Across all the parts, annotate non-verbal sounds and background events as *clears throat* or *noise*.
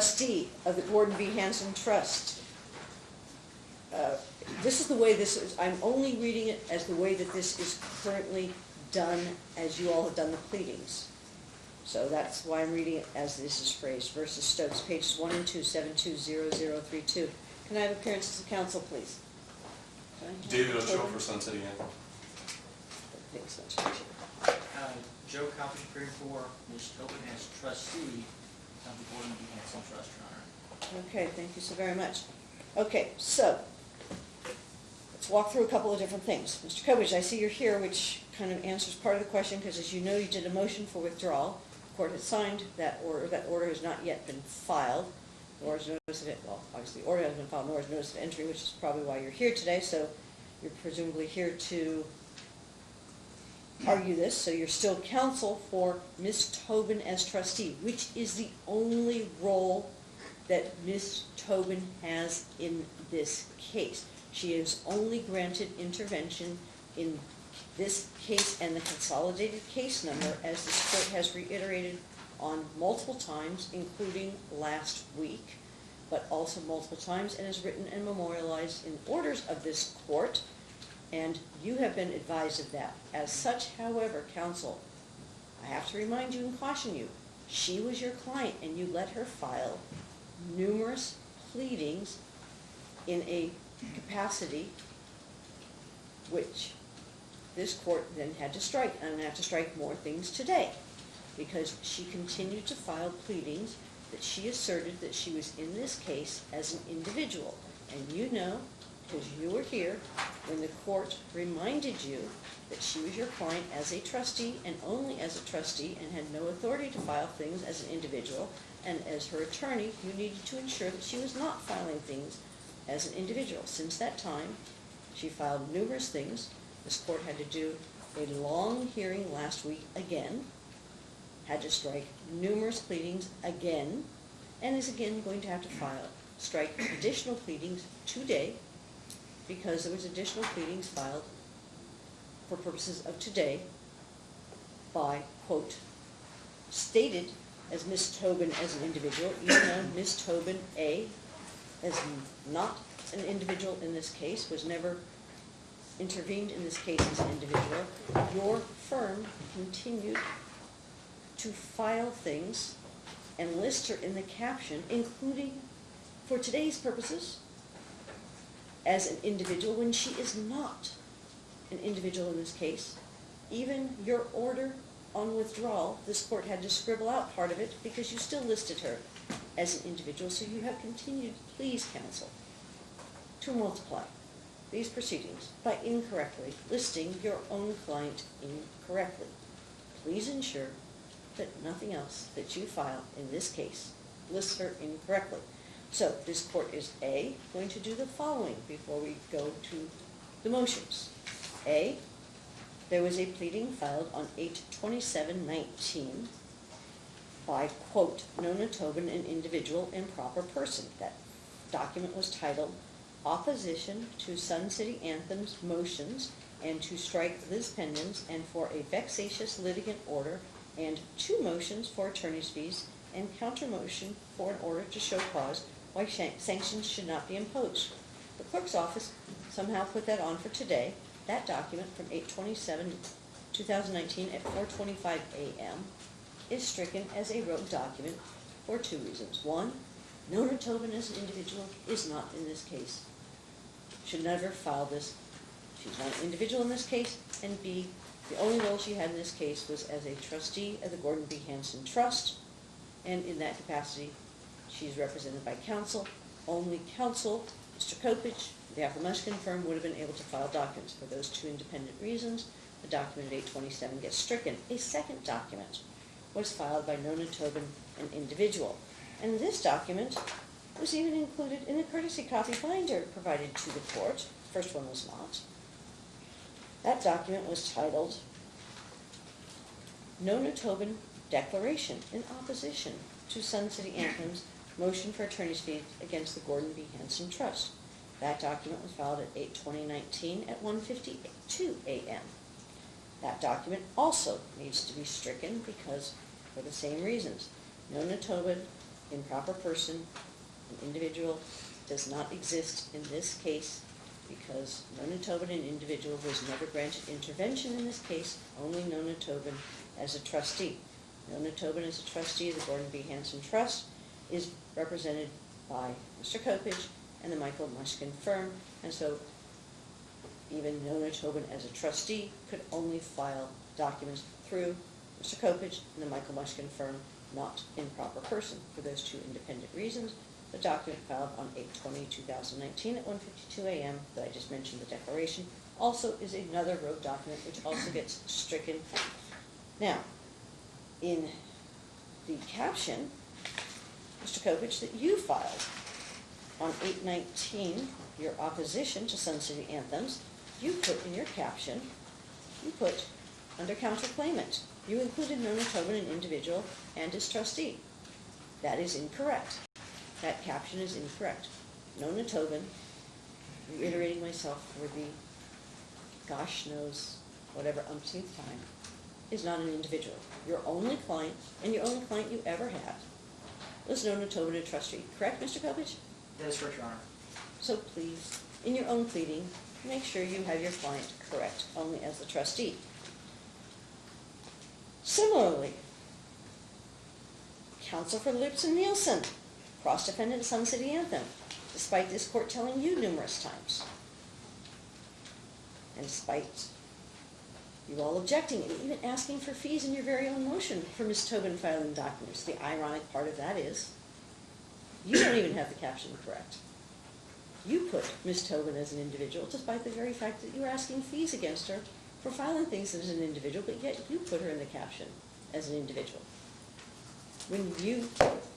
trustee of the Gordon B. Hanson Trust. Uh, This is the way this is, I'm only reading it as the way that this is currently done, as you all have done the pleadings. So that's why I'm reading it as this is phrased, versus Stokes, pages one and two, seven two zero zero three two. Can I have appearances of counsel, please? Can I have David Ochoa for Sun City Inn. Thanks, that's right. Uh, Joe Coppedge, appearing for Ms. Tobin as trustee of the Gordon B. Hanson Trust, Your Honor. Okay, thank you so very much. Okay, so, let's walk through a couple of different things. Mr. Coppedge, I see you're here, which kind of answers part of the question, because as you know, you did a motion for withdrawal. The Court has signed that order, that order has not yet been filed, nor is notice of it, well, obviously, the order hasn't been filed, nor is notice of entry, which is probably why you're here today, so you're presumably here to argue this, so you're still counsel for Ms. Tobin as trustee, which is the only role that Ms. Tobin has in this case. She is only granted intervention in this case and the consolidated case number, as this court has reiterated on multiple times, including last week, but also multiple times, and is written and memorialized in orders of this court, and you have been advised of that. As such, however, counsel, I have to remind you and caution you, she was your client, and you let her file numerous pleadings in a capacity which this court then had to strike, and I'm gonna have to strike more things today, because she continued to file pleadings that she asserted that she was in this case as an individual. And you know, because you were here, when the court reminded you that she was your client as a trustee and only as a trustee and had no authority to file things as an individual, and as her attorney, you needed to ensure that she was not filing things as an individual. Since that time, she filed numerous things. This court had to do a long hearing last week again, had to strike numerous pleadings again, and is again going to have to file, strike additional pleadings today, because there was additional pleadings filed for purposes of today by, quote, stated as Ms. Tobin as an individual, even though Ms. Tobin, A, as not an individual in this case, was never intervened in this case as an individual, your firm continued to file things and list her in the caption, including, for today's purposes, as an individual when she is not an individual in this case. Even your order on withdrawal, this court had to scribble out part of it because you still listed her as an individual, so you have continued, please counsel, to multiply these proceedings by incorrectly listing your own client incorrectly. Please ensure that nothing else that you file in this case lists her incorrectly. So this court is A, going to do the following before we go to the motions. A, there was a pleading filed on eight twenty-seven nineteen by, quote, Nona Tobin, an individual improper person. That document was titled Opposition to Sun City Anthem's Motions and to strike Lis Pendens and for a vexatious litigant order and two motions for attorney's fees and counter motion for an order to show cause why sanctions should not be imposed. The clerk's office somehow put that on for today. That document from eight twenty-seven, two thousand nineteen at four twenty-five AM is stricken as a rogue document for two reasons. One, Nona Tobin as an individual is not in this case. Should never file this. She's not an individual in this case. And B, the only role she had in this case was as a trustee of the Gordon B. Hanson Trust. And in that capacity, she's represented by counsel. Only counsel, Mr. Coppedge, the Apple firm would have been able to file documents. For those two independent reasons, the document at eight twenty-seven gets stricken. A second document was filed by Nona Tobin, an individual. And this document was even included in the courtesy copy binder provided to the court. The First one was not. That document was titled Nona Tobin Declaration in Opposition to Sun City Anthem's Motion for Attorney's Fees Against the Gordon B. Hanson Trust. That document was filed at eight twenty nineteen at 1.52 AM. That document also needs to be stricken because, for the same reasons, Nona Tobin improper person, an individual, does not exist in this case because Nona Tobin, an individual, was never granted intervention in this case, only Nona Tobin as a trustee. Nona Tobin as a trustee of the Gordon B. Hanson Trust is represented by Mr. Coppedge and the Michael Mushkin firm, and so even Nona Tobin as a trustee could only file documents through Mr. Coppedge and the Michael Mushkin firm, not in proper person. For those two independent reasons, the document filed on 8/20/2019 at 1:52 a.m. that I just mentioned, the declaration, also is another road document which also gets stricken. Now, in the caption, Mr. Coppedge, that you filed on 8/19, your opposition to Sun City anthems, you put in your caption, you put under counterclaimant, you included Nona Tobin, an individual, and his trustee. That is incorrect. That caption is incorrect. Nona Tobin, reiterating myself for the gosh knows whatever umpteenth time, is not an individual. Your only client, and your only client you ever had, was Nona Tobin, a trustee. Correct, Mr. Coppedge? That is correct, Your Honor. So please, in your own pleading, make sure you have your client correct, only as the trustee. Similarly, counsel for Lipson Neilson, cross-defendant Sun City Anthem, despite this court telling you numerous times. And despite you all objecting and even asking for fees in your very own motion for Ms. Tobin filing documents. The ironic part of that is, you don't even have the caption correct. You put Ms. Tobin as an individual, despite the very fact that you were asking fees against her for filing things as an individual, but yet you put her in the caption as an individual. When you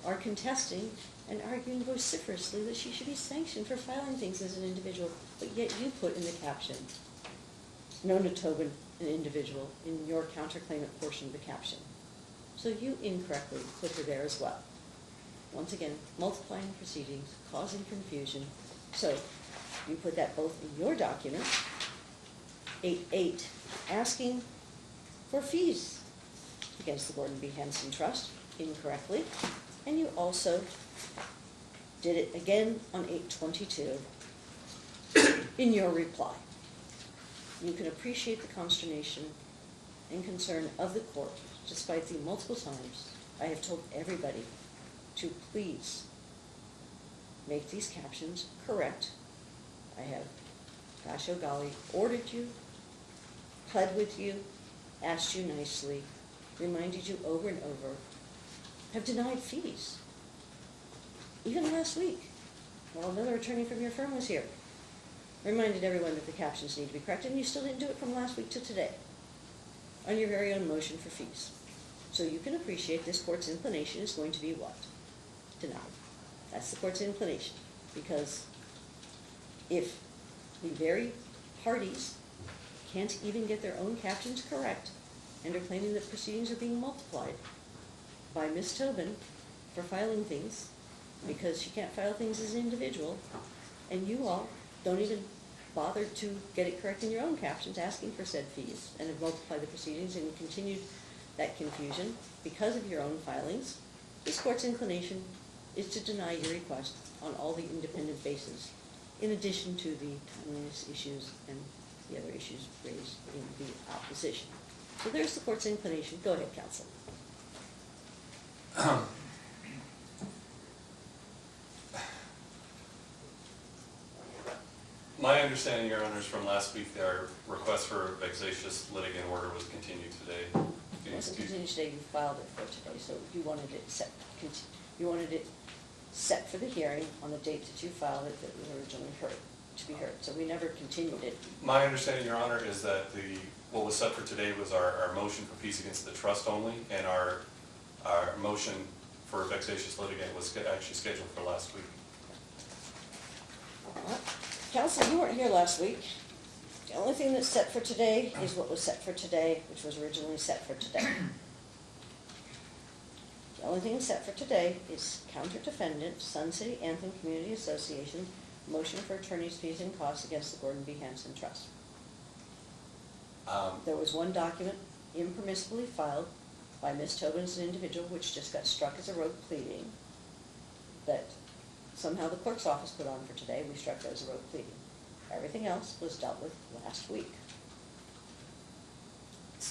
are contesting and arguing vociferously that she should be sanctioned for filing things as an individual, but yet you put in the caption, Nona Tobin, an individual, in your counterclaimant portion of the caption. So you incorrectly put her there as well. Once again, multiplying proceedings, causing confusion. So you put that both in your document, eight eight, asking for fees against the Gordon B. Hanson Trust incorrectly, and you also did it again on eight twenty-two in your reply. You can appreciate the consternation and concern of the court, despite the multiple times I have told everybody to please make these captions correct. I have, gosh oh golly, ordered you, pled with you, asked you nicely, reminded you over and over, have denied fees. Even last week, while another attorney from your firm was here, reminded everyone that the captions need to be corrected, and you still didn't do it from last week to today on your very own motion for fees. So you can appreciate this court's inclination is going to be what? Denied. That's the court's inclination, because if the very parties can't even get their own captions correct, and are claiming that proceedings are being multiplied by Ms. Tobin for filing things, because she can't file things as an individual, and you all don't even bother to get it correct in your own captions, asking for said fees, and have multiplied the proceedings and continued that confusion because of your own filings, this court's inclination is to deny your request on all the independent bases, in addition to the timeliness issues and the other issues raised in the opposition. So there's the court's inclination. Go ahead, counsel. *clears throat* My understanding, Your Honors, from last week, our request for a vexatious litigant order was continued today. It wasn't continued today, you filed it for today, so you wanted it set, conti- you wanted it set for the hearing on the date that you filed it that was originally heard, to be heard. So we never continued it. My understanding, Your Honor, is that the, what was set for today was our, our motion for peace against the trust only, and our, our motion for vexatious litigant was sch- actually scheduled for last week. Counsel, you weren't here last week. The only thing that's set for today is what was set for today, which was originally set for today. The only thing set for today is counter defendant, Sun City Anthem Community Association, motion for attorney's fees and costs against the Gordon B. Hanson Trust. Um, There was one document impermissibly filed by Ms. Tobin as an individual, which just got struck as a rogue pleading. that somehow the clerk's office put on for today, we struck as a road pleading. Everything else was dealt with last week.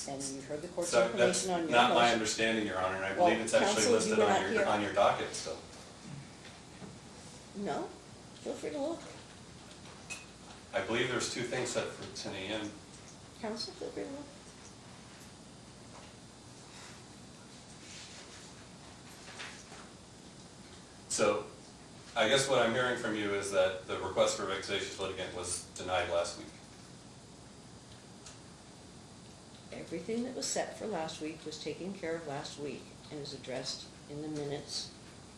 And you've heard the court's So that's information on your not my understanding, Your Honor, and I Well, believe it's actually counsel, you listed were on not your, here. on your docket still. No, feel free to look. I believe there's two things set for ten AM. Counsel, feel free to look. So I guess what I'm hearing from you is that the request for vexatious litigant was denied last week. Everything that was set for last week was taken care of last week and is addressed in the minutes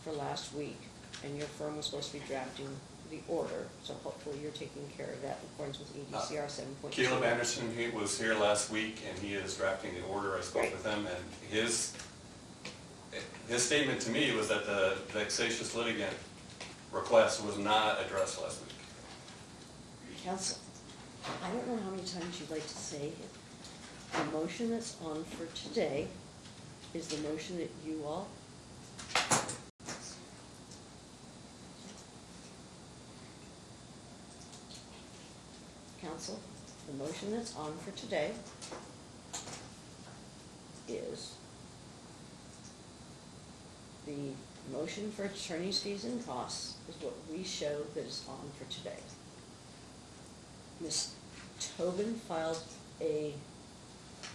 for last week. And your firm was supposed to be drafting the order, so hopefully you're taking care of that in accordance with uh, E EDCR seven point two. Caleb Anderson, he was here last week and he is drafting the order. I spoke Great. with him and his, his statement to me was that the vexatious litigant request was not addressed last week. Counsel, I don't know how many times you'd like to say it. The motion that's on for today is the motion that you all Counsel, the motion that's on for today is the motion for attorney's fees and costs is what we show that is on for today. Ms. Tobin filed a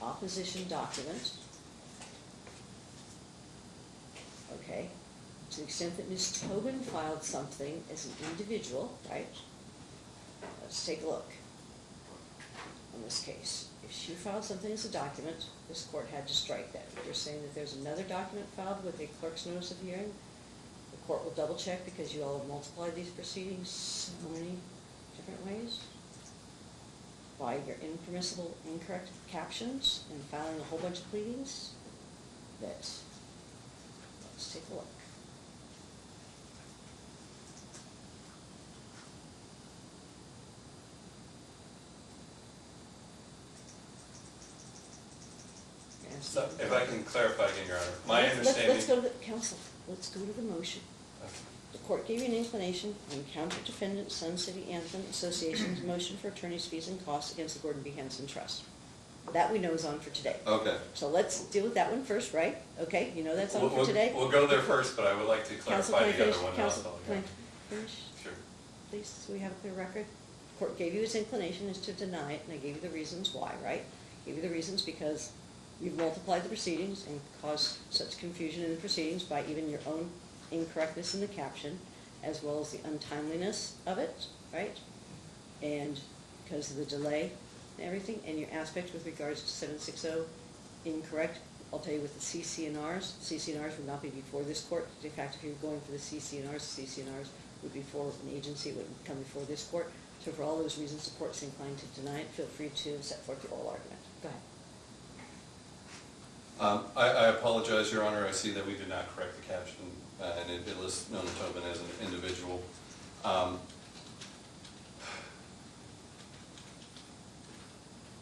opposition document. Okay, to the extent that Ms. Tobin filed something as an individual, right? Let's take a look on this case. If she filed something as a document, this court had to strike that. If you're saying that there's another document filed with a clerk's notice of hearing, the court will double check because you all have multiplied these proceedings so many different ways by your impermissible incorrect captions and filing a whole bunch of pleadings that, let's take a look. Yes. So if I can clarify again, Your Honor, my Let's- understanding. Let's go to the, counsel, let's go to the motion. Okay. The court gave you an inclination on counter defendant Sun City Anthem Association's motion for attorney's fees and costs against the Gordon B. Hanson Trust. That we know is on for today. Okay. So let's deal with that one first, right? Okay, you know that's on We'll- for we'll- today? We'll go there first, but I would like to clarify I the other finish? one. Counsel, can finish, Sure. please, so we have a clear record? The Court gave you its inclination is to deny it, and I gave you the reasons why, right? Gave you the reasons because you've multiplied the proceedings and caused such confusion in the proceedings by even your own incorrectness in the caption, as well as the untimeliness of it, right? And because of the delay and everything, and your aspect with regards to seven six oh incorrect. I'll tell you with the CC&Rs, CC&Rs would not be before this court. In fact, if you were going for the CC&Rs, CC&Rs would be for an agency, wouldn't come before this court. So for all those reasons, the court's inclined to deny it. Feel free to set forth your oral argument. Go ahead. Um, I, I apologize, Your Honor, I see that we did not correct the caption, uh, and it it lists Nona Tobin as an individual. Um,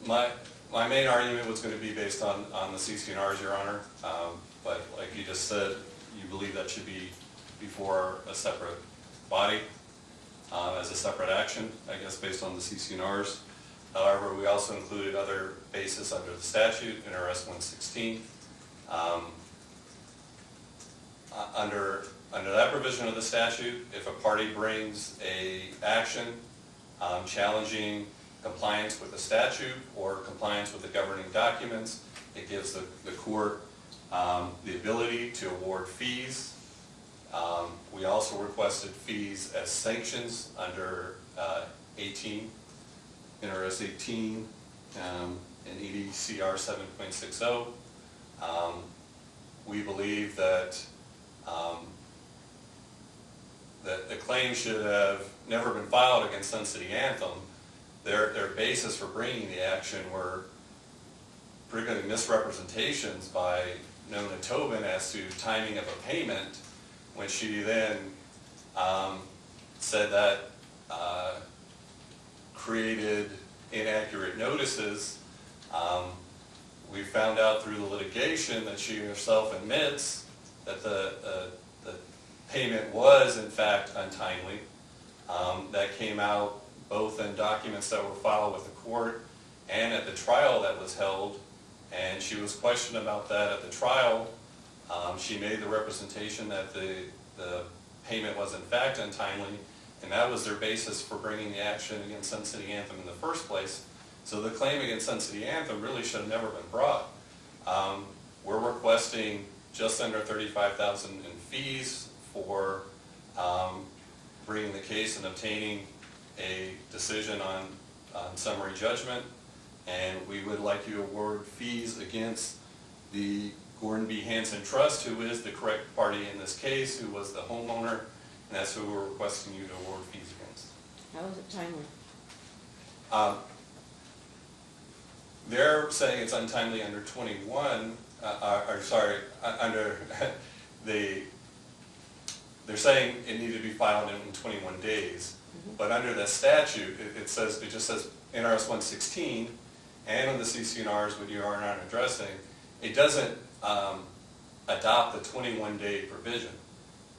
My, my main argument was gonna be based on, on the CC&Rs, Your Honor, um, but like you just said, you believe that should be before a separate body, uh, as a separate action, I guess, based on the CC&Rs. However, we also included other bases under the statute, NRS one sixteen. Um, uh, Under, under that provision of the statute, if a party brings a action um, challenging compliance with the statute or compliance with the governing documents, it gives the, the court um, the ability to award fees. Um, We also requested fees as sanctions under uh, 18, NRS 18, um, and EDCR 7.60. Um, We believe that, um, that the claim should have never been filed against Sun City Anthem. Their, their basis for bringing the action were particularly misrepresentations by Nona Tobin as to timing of a payment, when she then um, said that uh, created inaccurate notices. Um, We found out through the litigation that she herself admits that the, uh, the payment was in fact untimely. Um, That came out both in documents that were filed with the court and at the trial that was held. And she was questioned about that at the trial. Um, She made the representation that the, the payment was in fact untimely, and that was their basis for bringing the action against Sun City Anthem in the first place. So the claim against Sun City Anthem really should have never been brought. Um, We're requesting just under thirty-five thousand in fees for um, bringing the case and obtaining a decision on, on summary judgment. And we would like you to award fees against the Gordon B. Hanson Trust, who is the correct party in this case, who was the homeowner, and that's who we're requesting you to award fees against. How is it timely? Um, They're saying it's untimely under 21, uh, uh, or sorry, uh, under *laughs* the, they're saying it needed to be filed in 21 days. But under the statute, it- it says, it just says NRS 116, and on the CC&Rs, what you are not addressing, it doesn't um, adopt the 21-day provision.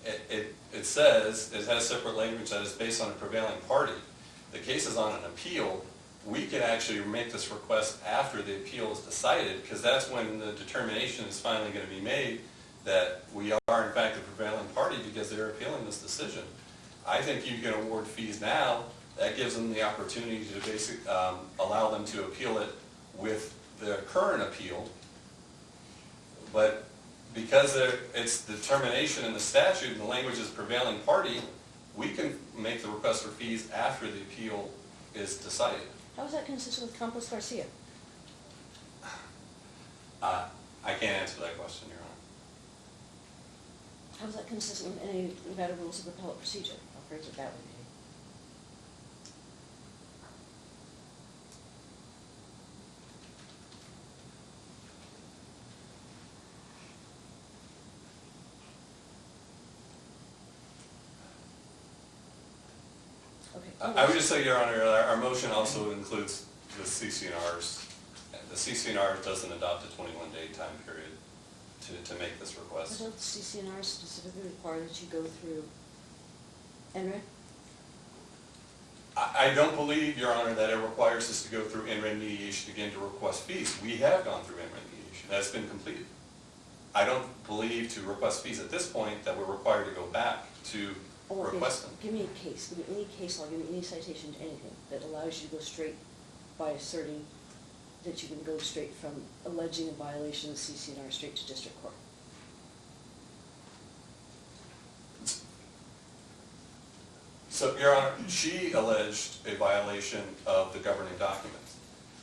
It, it, it says, it has separate language that is based on a prevailing party. The case is on an appeal, we can actually make this request after the appeal is decided, because that's when the determination is finally gonna be made that we are in fact the prevailing party because they're appealing this decision. I think you can award fees now, that gives them the opportunity to basic, um, allow them to appeal it with the current appeal. But because there, it's the determination in the statute and the language is prevailing party, we can make the request for fees after the appeal is decided. How is that consistent with Campos Garcia? Uh, I can't answer that question, Your Honor. How is that consistent with any Nevada rules of appellate procedure? I'll phrase it that way. Okay. I would just say, Your Honor, our, our motion also includes the CC&Rs. The CC&R doesn't adopt a twenty-one day time period to, to make this But request. don't the CC&R specifically require that you go through NRED? I, I don't believe, Your Honor, that it requires us to go through NRED mediation again to request fees. We have gone through NRED mediation, that's been completed. I don't believe to request fees at this point that we're required to go back to Okay. request them. Give me a case, give me any case law, give me any citation to anything that allows you to go straight by asserting that you can go straight from alleging a violation of CC&R straight to district court. So, Your Honor, she alleged a violation of the governing documents.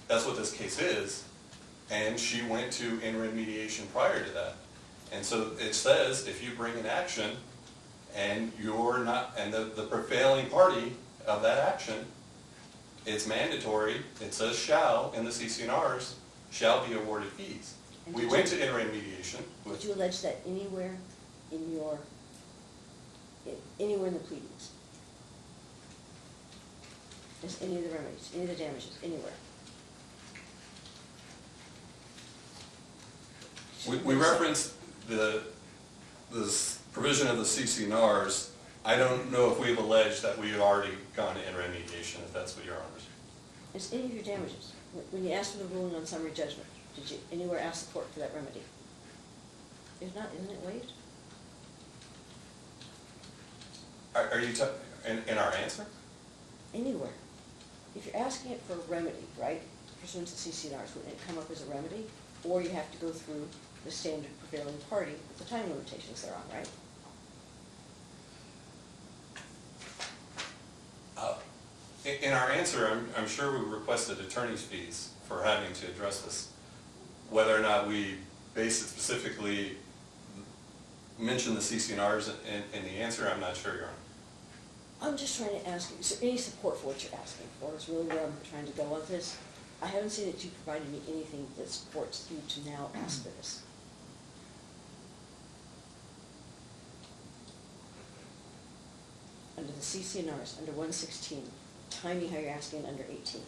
That's what this case is, and she went to NRED mediation prior to that. And so it says, if you bring an action, and you're not, and the, the prevailing party of that action, it's mandatory, it says shall in the CC&Rs, shall be awarded fees. And We did went you- to NRED mediation. Did you allege that anywhere in your, anywhere in the pleadings? Is any of the remedies, any of the damages, anywhere? We, we referenced the, this provision of the CC&Rs. I don't know if we've alleged that we've already gone to NRED mediation, if that's what your honors. Is any of your damages, when- you asked for the ruling on summary judgment, did you anywhere ask the court for that remedy? If not, isn't it waived? Are, are you, in, in our answer? Anywhere. If you're asking it for a remedy, right, pursuant to CC&Rs, wouldn't it come up as a remedy? Or you have to go through the standard prevailing party with the time limitations they're on, right? Uh, In, our answer, I'm, I'm sure we requested attorney's fees for having to address this. Whether or not we base it specifically, mention the CC&Rs in, in the answer, I'm not sure, Your Honor. I'm just trying to ask, you. is there any support for what you're asking for, is really where I'm trying to go with this? I haven't seen that you provided me anything that supports you to now ask for this. Under the CC&Rs, under one sixteen, tell me how you're asking under eighteen.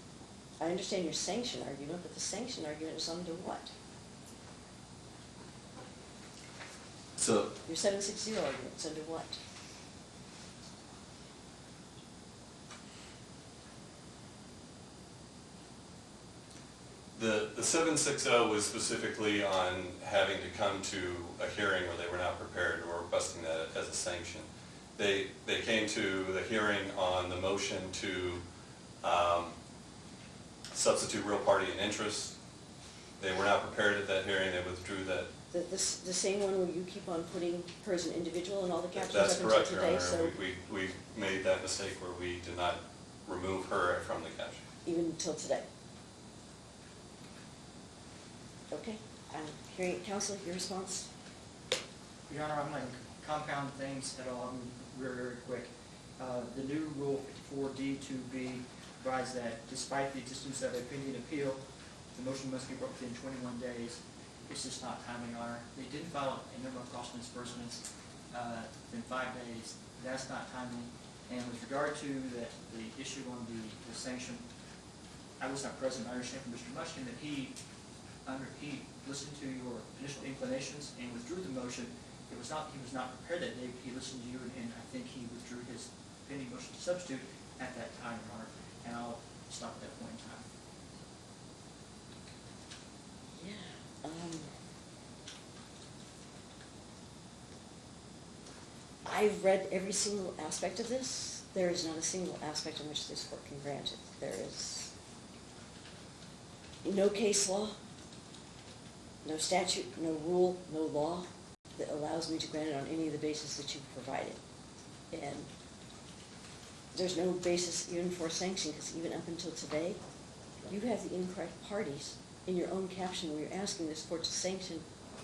I understand your sanction argument, but the sanction argument is under what? So, Your seven six zero argument's under what? the, the seven six oh was specifically on having to come to a hearing where they were not prepared or requesting that as a sanction. They, they came to the hearing on the motion to, um, substitute real party and interest. They were not prepared at that hearing, they withdrew that. The, the, the same one where you keep on putting her as an individual in all the captions That's up until correct, Your today, Honor. so We, we, we made that mistake where we did not remove her from the caption. even until today. Okay, I'm hearing, counsel, your response? Your Honor, I'm not gonna compound things at all, I'm very, very quick. Uh, The new Rule fifty-four D two B provides that despite the existence of a pending appeal, the motion must be brought within twenty-one days. It's just not timely, Honor. They did file a number of cost disbursements uh, in five days. That's not timely. And with regard to the, the issue on the the sanction, I was not present, I understand from Mr. Mushkin that he, under, he listened to your initial inclinations and withdrew the motion. It was not, he was not prepared that day, he listened to you, and- and I think he withdrew his pending motion to substitute at that time, Your Honor, and I'll stop at that point in time. Yeah. Um, I've read every single aspect of this. There is not a single aspect in which this court can grant it. There is no case law, no statute, no rule, no law that allows me to grant it on any of the bases that you've provided. And there's no basis even for sanction, because even up until today, you have the incorrect parties in your own caption where you're asking this court to sanction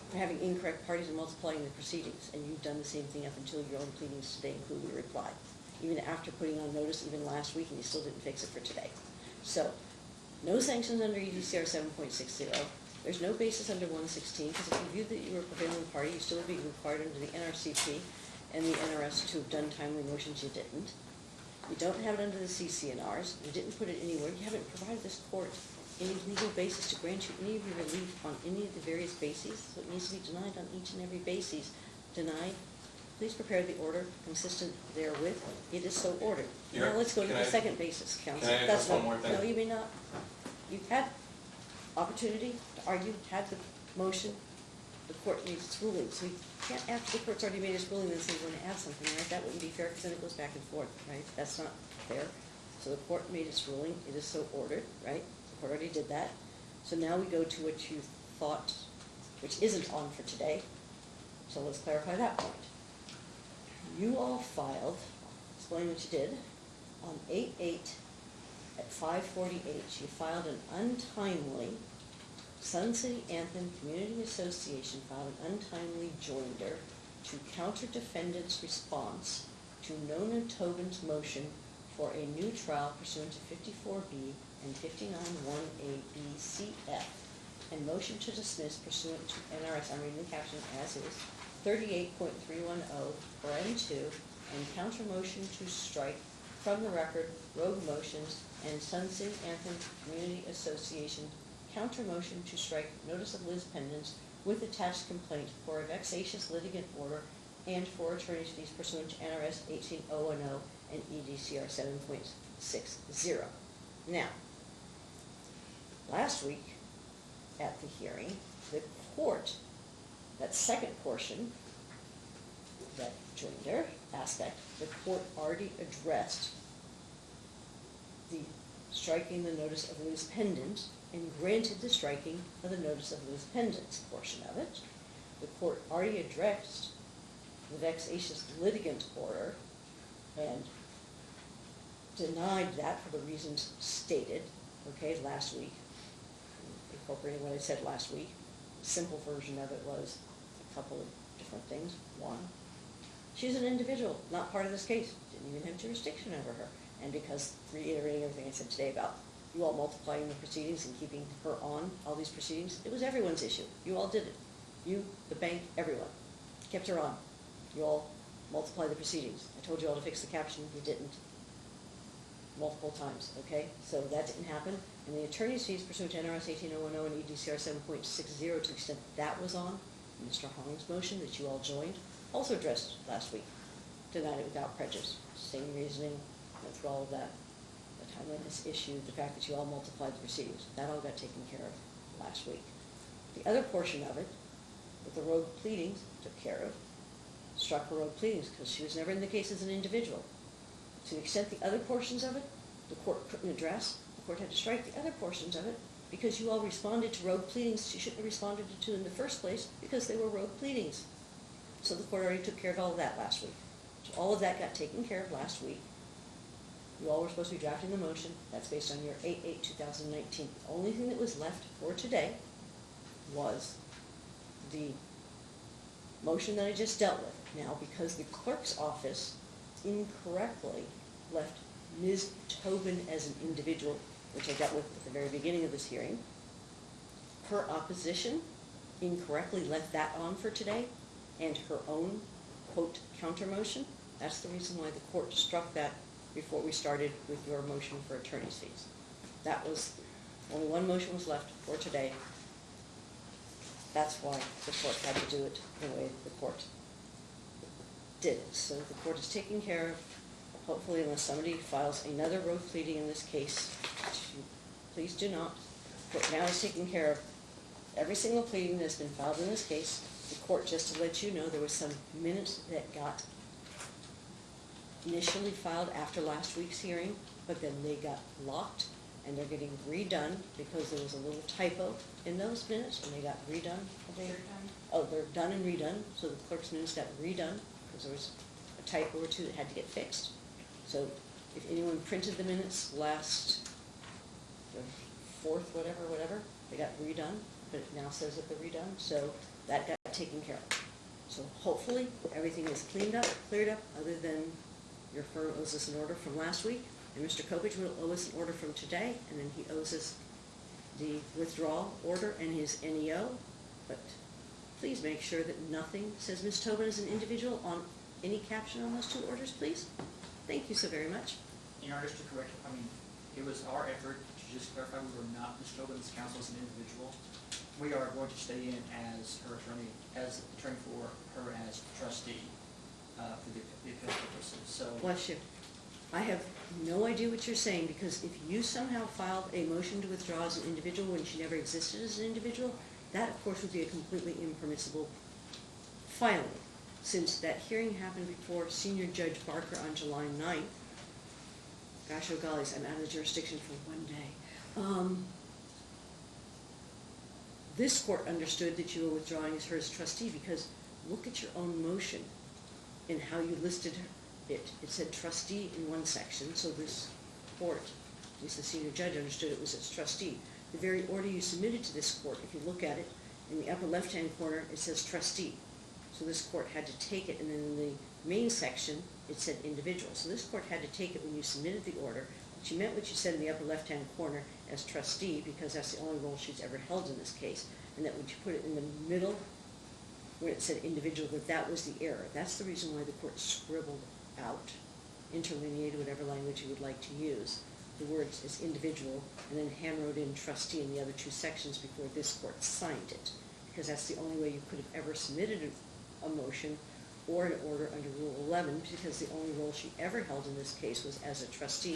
for having incorrect parties and multiplying the proceedings. And you've done the same thing up until your own pleadings today, including your reply. Even after putting on notice, even last week, and you still didn't fix it for today. So, no sanctions under EDCR 7.60, there's no basis under one sixteen, because if you viewed that you were a prevailing party, you still would be required under the NRCP and the NRS to have done timely motions, you didn't. You don't have it under the CC&Rs, you didn't put it anywhere, you haven't provided this court any legal basis to grant you any of your relief on any of the various bases, so it needs to be denied on each and every basis. Denied, please prepare the order consistent therewith, it is so ordered. Now let's go to the I- second basis, counsel. That's one more thing? No, you may not. You've had opportunity to argue, had the motion, the court made its ruling, so you can't, after the court's already made its ruling, then say we're gonna add something, right? That wouldn't be fair, because then it goes back and forth, right? That's not fair. So the court made its ruling, it is so ordered, right? The court already did that. So now we go to what you thought, which isn't on for today, so let's clarify that point. You all filed, explain what you did, on eight eight at five forty-eight, she filed an untimely, Sun City Anthem Community Association filed an untimely joinder to counter defendant's response to Nona Tobin's motion for a new trial pursuant to fifty-four B and fifty-nine one A B C F, and motion to dismiss pursuant to NRS, I'm reading the caption as is, thirty-eight point three one oh, for M two, and counter motion to strike from the record rogue motions and Sun City Anthem Community Association counter motion to strike notice of Lis pendens with attached complaint for a vexatious litigant order and for attorney's fees pursuant to NRS eighteen oh one oh and EDCR seven point six zero. Now, last week at the hearing, the court, that second portion, that joinder aspect, the court already addressed the striking the notice of lis pendens and granted the striking of the notice of lis pendens portion of it. The court already addressed the vexatious litigant order and denied that for the reasons stated, okay, last week. Incorporating what I said last week. Simple version of it was a couple of different things. One, she's an individual, not part of this case, didn't even have jurisdiction over her. And because, reiterating everything I said today about you all multiplying the proceedings and keeping her on all these proceedings, it was everyone's issue. You all did it. You, the bank, everyone, kept her on. You all multiply the proceedings. I told you all to fix the caption, you didn't. Multiple times, okay? So that didn't happen. And the attorney's fees pursuant to NRS eighteen oh one oh and EDCR seven point six zero, to the extent that was on, Mr. Hong's motion that you all joined, also addressed last week. Denied it without prejudice. Same reasoning, through all of that. The timeliness issue, the fact that you all multiplied the proceedings, that all got taken care of last week. The other portion of it, with the road pleadings, took care of, struck her road pleadings, because she was never in the case as an individual. To the extent the other portions of it, the court couldn't address, the court had to strike the other portions of it, because you all responded to road pleadings she shouldn't have responded to in the first place, because they were road pleadings. So the court already took care of all of that last week. So all of that got taken care of last week. You all were supposed to be drafting the motion, that's based on your 8-8-2019. The only thing that was left for today was the motion that I just dealt with. Now, because the clerk's office incorrectly left Ms. Tobin as an individual, which I dealt with at the very beginning of this hearing, her opposition incorrectly left that on for today, and her own, quote, counter motion. That's the reason why the court struck that before we started with your motion for attorney's fees. That was, only one motion was left for today. That's why the court had to do it the way the court did. So the court is taking care of, hopefully unless somebody files another road pleading in this case, please do not. The now is taking care of every single pleading that's been filed in this case. The court, just to let you know, there was some minutes that got initially filed after last week's hearing, but then they got locked, and they're getting redone because there was a little typo in those minutes, and they got redone. They- Oh, they're done and redone, so the clerk's minutes got redone, because there was a typo or two that had to get fixed. So if anyone printed the minutes last, the fourth, whatever, whatever, they got redone, but it now says that they're redone, so that got taken care of. So hopefully, everything is cleaned up, cleared up, other than your firm owes us an order from last week, and Mr. Coppedge will owe us an order from today, and then he owes us the withdrawal order and his NEO, but please make sure that nothing says Ms. Tobin is an individual on any caption on those two orders, please. Thank you so very much. In order to correct, I mean, it was our effort to just clarify we were not Ms. Tobin's counsel as an individual. We are going to stay in as her attorney, as attorney for her as trustee, uh, for the the appeal purposes, so. Bless you. I have no idea what you're saying, because if you somehow filed a motion to withdraw as an individual when she never existed as an individual, that of course would be a completely impermissible filing. Since that hearing happened before Senior Judge Barker on July 9th, gosh, oh gollies, I'm out of the jurisdiction for one day. Um, This court understood that you were withdrawing as her as trustee, because look at your own motion and how you listed it. It said trustee in one section, so this court, at least the senior judge understood it was its trustee. The very order you submitted to this court, if you look at it, in the upper left-hand corner, it says trustee. So this court had to take it, and then in the main section, it said individual. So this court had to take it when you submitted the order, but you meant what you said in the upper left-hand corner as trustee, because that's the only role she's ever held in this case. And that when you put it in the middle, where it said individual, that that was the error. That's the reason why the court scribbled out, interlineated, whatever language you would like to use, the words as individual, and then hand wrote in trustee in the other two sections before this court signed it. Because that's the only way you could have ever submitted a, a motion or an order under Rule 11, because the only role she ever held in this case was as a trustee,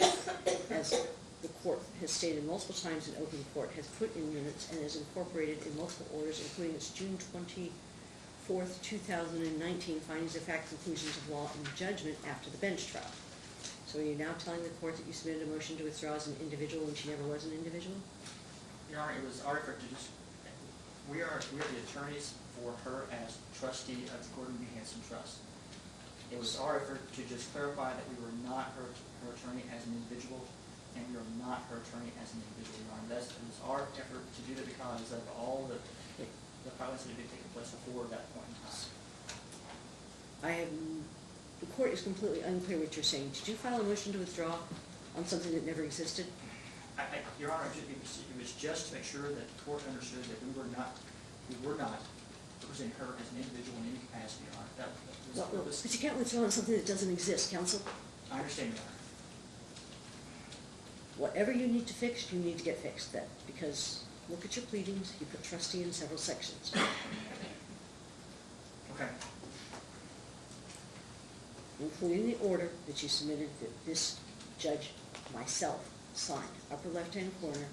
as the court has stated multiple times in open court, has put in minutes and has incorporated in multiple orders, including its June twenty-fourth, two thousand and nineteen findings of fact, conclusions of law, and judgment after the bench trial. So are you now telling the court that you submitted a motion to withdraw as an individual when she never was an individual? Your Honor, it was our effort to just, we are, we are the attorneys for her as trustee of the Gordon B. Hanson Trust. It was our effort to just clarify that we were not her, her attorney as an individual, and we are not her attorney as an individual, Your Honor. That's, it was our effort to do that because of all the filings that had been taking place before that point in time. I am, the court is completely unclear what you're saying. Did you file a motion to withdraw on something that never existed? I, I, Your Honor, it was, it was just to make sure that the court understood that we were not, we were not representing her as an individual in any capacity, Your Honor. That was, Well, was, But you can't withdraw on something that doesn't exist, counsel. I understand, Your Honor. Whatever you need to fix, you need to get fixed then, because look at your pleadings, you put trustee in several sections. Okay, including the order that you submitted that this judge, myself, signed, upper left-hand corner,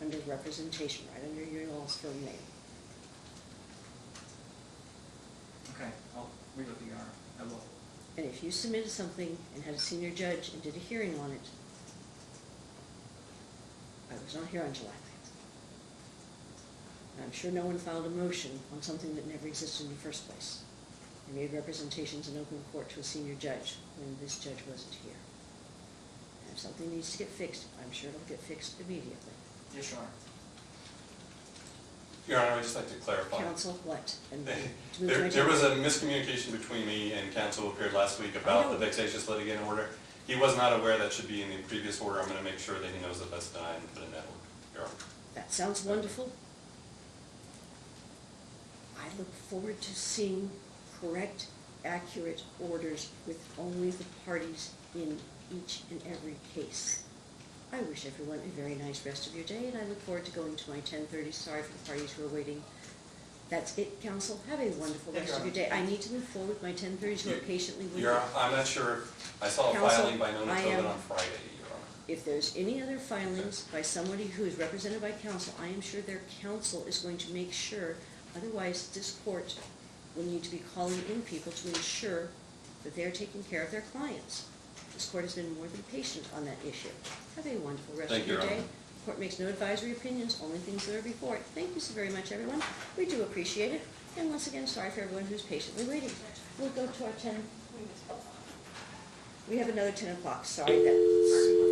under representation, right under your all's firm name. okay, I'll read it, Your Honor, I will. And if you submitted something and had a senior judge and did a hearing on it, I was not here on July 9th. And I'm sure no one filed a motion on something that never existed in the first place. I made representations in open court to a senior judge when this judge wasn't here. And if something needs to get fixed, I'm sure it'll get fixed immediately. Yes, Your Honor. Your Honor, I'd just like to clarify. Counsel, what? *laughs* And to move to There, there was a miscommunication between me and counsel who appeared last week about the oh. vexatious litigant order. He was not aware that should be in the previous order. I'm gonna make sure that he knows that that's denied and put in that order, Your Honor. That sounds wonderful. I look forward to seeing correct, accurate orders with only the parties in each and every case. I wish everyone a very nice rest of your day, and I look forward to going to my ten thirty. Sorry for the parties who are waiting. That's it, counsel. Have a wonderful Thank you, rest of your day. I need to move forward with my ten thirties who are patiently waiting. Your, I'm not sure, I saw a filing by no I Tobin on Friday, If there's any other filings by somebody who is represented by counsel, I am sure their counsel is going to make sure, otherwise this court will need to be calling in people to ensure that they're taking care of their clients. This court has been more than patient on that issue. Have a wonderful rest Thank of your day. Honor. Court makes no advisory opinions, only things that are before it. Thank you so very much, everyone. We do appreciate it. And once again, sorry for everyone who's patiently waiting. We'll go to our ten. We have another ten o'clock, sorry, that's.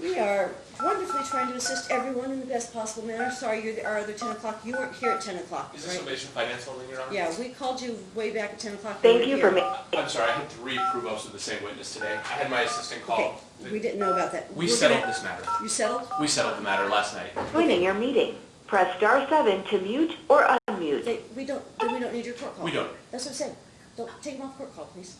We are wonderfully trying to assist everyone in the best possible manner. Sorry, you're the, our other ten o'clock. You weren't here at ten o'clock, Is this a right? Mason Finance Holding, Your Honor? Yeah, we called you way back at ten o'clock. Thank you for here. ma- I'm sorry, I had three prove-ups of the same witness today. I had my assistant call. Okay, call. we didn't know about that. We We're settled gonna- this matter. You settled? We settled the matter last night. joining your meeting. Press star seven to mute or unmute. They, we don't, we don't need your court call. We don't. That's what I'm saying. Don't, take them off court call, please.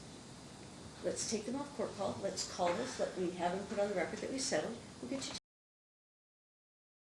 Let's take them off court call. Let's call this, let me have them put on the record that we settled. We'll get you